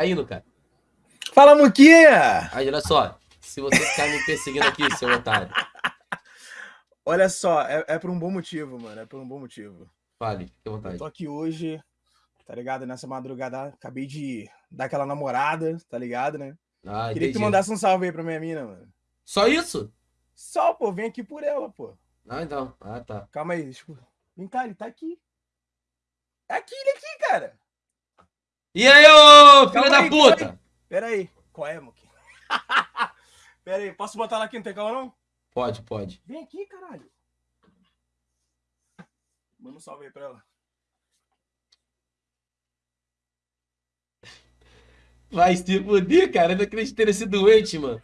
caindo, cara. Fala, Muquinha! Aí, olha só. Se você ficar me perseguindo aqui, seu otário. Olha só, é, é por um bom motivo, mano. É por um bom motivo. Fale, fique à Eu vontade. tô aqui hoje, tá ligado? Nessa madrugada, acabei de dar aquela namorada, tá ligado, né? Ah, Queria que tu entendi. mandasse um salve aí pra minha mina, mano. Só isso? Só, pô, vem aqui por ela, pô. Ah, então. Ah, tá. Calma aí, deixa eu... Vem cá, ele tá aqui. É aqui, ele aqui, cara. E aí, ô filho Calma da aí, calma puta? Pera aí. Qual é, Muquinha? Pera aí, posso botar ela aqui, não tem calma não? Pode, pode. Vem aqui, caralho. Manda um salve aí pra ela. Vai se fuder, cara. Eu não acredito ter sido doente, mano.